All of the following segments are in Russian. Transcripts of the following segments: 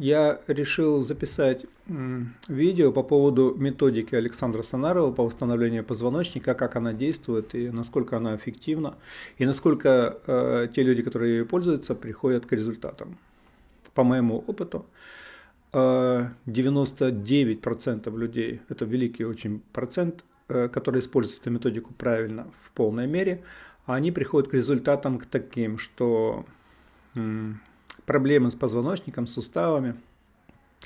я решил записать видео по поводу методики Александра Санарова по восстановлению позвоночника, как она действует и насколько она эффективна, и насколько э, те люди, которые ее пользуются, приходят к результатам. По моему опыту, э, 99% людей, это великий очень процент, э, которые используют эту методику правильно, в полной мере, они приходят к результатам к таким, что проблемы с позвоночником, суставами,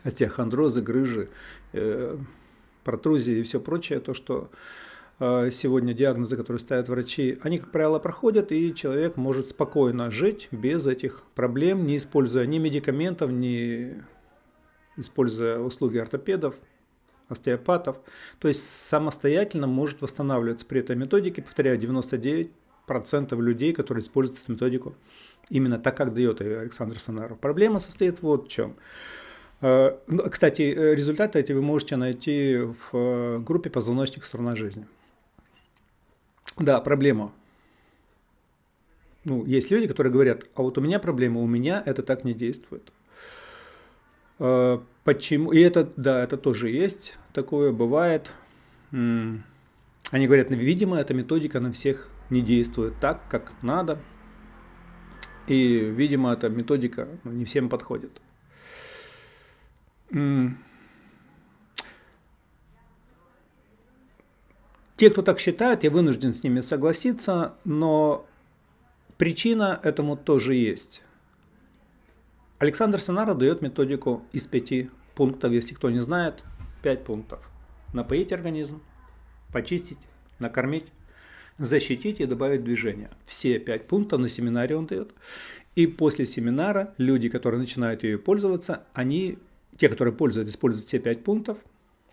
остеохондрозы, грыжи, э, протрузии и все прочее, то, что э, сегодня диагнозы, которые ставят врачи, они, как правило, проходят, и человек может спокойно жить без этих проблем, не используя ни медикаментов, ни используя услуги ортопедов, остеопатов. То есть самостоятельно может восстанавливаться при этой методике, повторяю, 99% людей, которые используют эту методику, Именно так, как дает ее Александр Санаров. Проблема состоит вот в чем. Э, ну, кстати, э, результаты эти вы можете найти в э, группе «Позвоночник. Сторона жизни». Да, проблема. Ну, есть люди, которые говорят, а вот у меня проблема, у меня это так не действует. Почему? И это, да, это тоже есть, такое бывает. Они говорят, видимо, эта методика на всех не действует так, как надо, и, видимо, эта методика ну, не всем подходит. Те, кто так считает, я вынужден с ними согласиться, но причина этому тоже есть. Александр Санаров дает методику из пяти пунктов, если кто не знает, пять пунктов. Напоить организм, почистить, накормить, защитить и добавить движение. Все пять пунктов на семинаре он дает. И после семинара люди, которые начинают ее пользоваться, они, те, которые пользуются, используют все пять пунктов,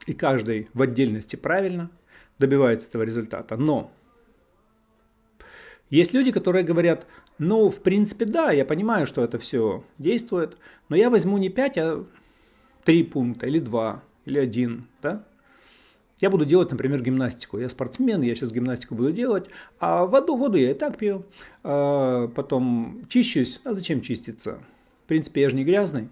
и каждый в отдельности правильно добивается этого результата. Но есть люди, которые говорят, ну, в принципе, да, я понимаю, что это все действует, но я возьму не 5, а 3 пункта, или 2, или 1, да? Я буду делать, например, гимнастику. Я спортсмен, я сейчас гимнастику буду делать, а воду, воду я и так пью. А потом чищусь. А зачем чиститься? В принципе, я же не грязный.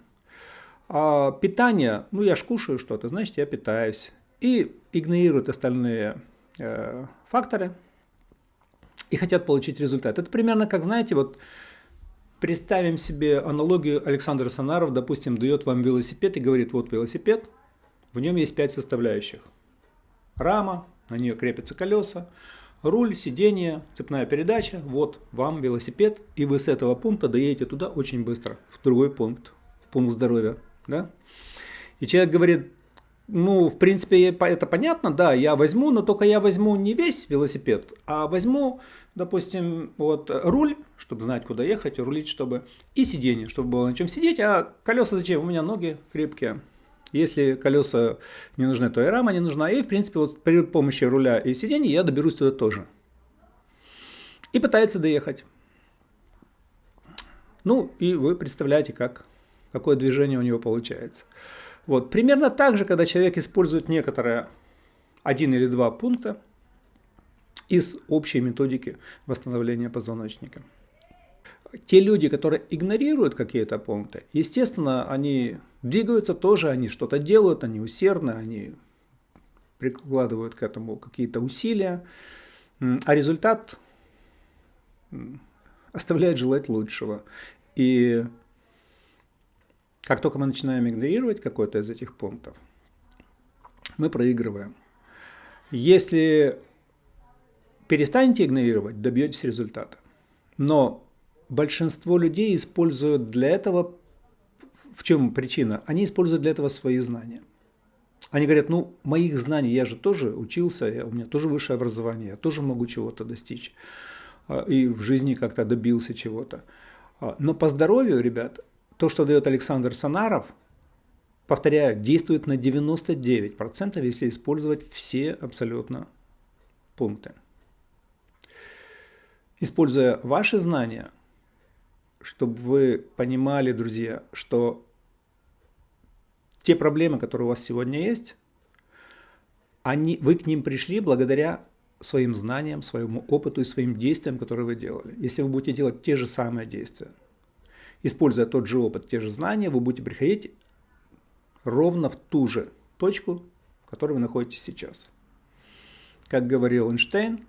А питание, ну я ж кушаю что-то, значит я питаюсь. И игнорируют остальные э, факторы и хотят получить результат. Это примерно как, знаете, вот представим себе аналогию Александра Санаров, допустим, дает вам велосипед и говорит, вот велосипед, в нем есть пять составляющих рама, на нее крепятся колеса, руль, сиденье, цепная передача, вот вам велосипед, и вы с этого пункта доедете туда очень быстро, в другой пункт, в пункт здоровья. Да? И человек говорит, ну, в принципе, это понятно, да, я возьму, но только я возьму не весь велосипед, а возьму, допустим, вот руль, чтобы знать, куда ехать, рулить, чтобы, и сиденье, чтобы было на чем сидеть, а колеса зачем? У меня ноги крепкие, если колеса не нужны, то и рама не нужна. И, в принципе, вот при помощи руля и сидений я доберусь туда тоже. И пытается доехать. Ну, и вы представляете, как, какое движение у него получается. Вот. Примерно так же, когда человек использует некоторые один или два пункта из общей методики восстановления позвоночника. Те люди, которые игнорируют какие-то пункты, естественно, они двигаются тоже, они что-то делают, они усердны, они прикладывают к этому какие-то усилия, а результат оставляет желать лучшего. И как только мы начинаем игнорировать какой-то из этих пунктов, мы проигрываем. Если перестанете игнорировать, добьетесь результата. Но большинство людей используют для этого в чем причина? Они используют для этого свои знания. Они говорят, ну, моих знаний, я же тоже учился, я, у меня тоже высшее образование, я тоже могу чего-то достичь. А, и в жизни как-то добился чего-то. А, но по здоровью, ребят, то, что дает Александр Санаров, повторяю, действует на 99%, если использовать все абсолютно пункты. Используя ваши знания, чтобы вы понимали, друзья, что те проблемы, которые у вас сегодня есть, они, вы к ним пришли благодаря своим знаниям, своему опыту и своим действиям, которые вы делали. Если вы будете делать те же самые действия, используя тот же опыт, те же знания, вы будете приходить ровно в ту же точку, в которой вы находитесь сейчас. Как говорил Эйнштейн,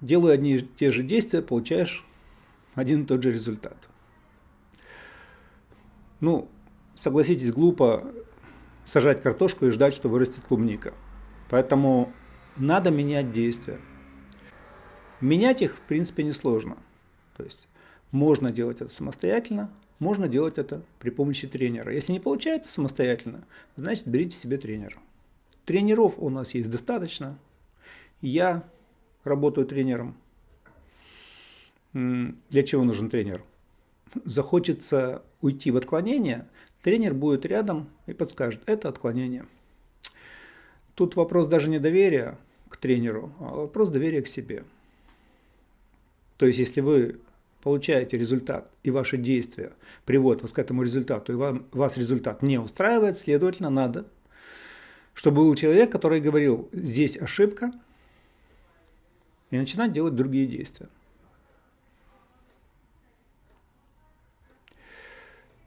делая одни и те же действия, получаешь один и тот же результат. Ну, согласитесь, глупо сажать картошку и ждать, что вырастет клубника. Поэтому надо менять действия. Менять их, в принципе, несложно. То есть можно делать это самостоятельно, можно делать это при помощи тренера. Если не получается самостоятельно, значит берите себе тренера. Тренеров у нас есть достаточно. Я работаю тренером. Для чего нужен тренер? Захочется уйти в отклонение, тренер будет рядом и подскажет, это отклонение. Тут вопрос даже не доверия к тренеру, а вопрос доверия к себе. То есть, если вы получаете результат, и ваши действия приводят вас к этому результату, и вам, вас результат не устраивает, следовательно, надо, чтобы был человек, который говорил, здесь ошибка, и начинать делать другие действия.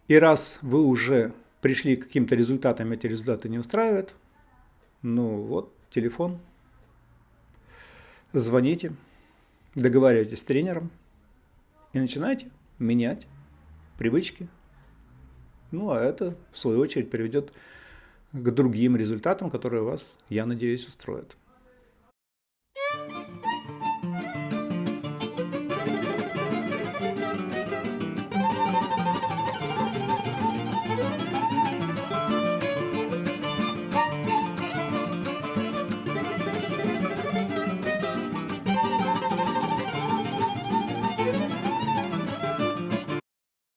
И раз вы уже пришли к каким-то результатам, эти результаты не устраивают, ну вот, телефон, звоните, договаривайтесь с тренером и начинайте менять привычки. Ну, а это, в свою очередь, приведет к другим результатам, которые вас, я надеюсь, устроят.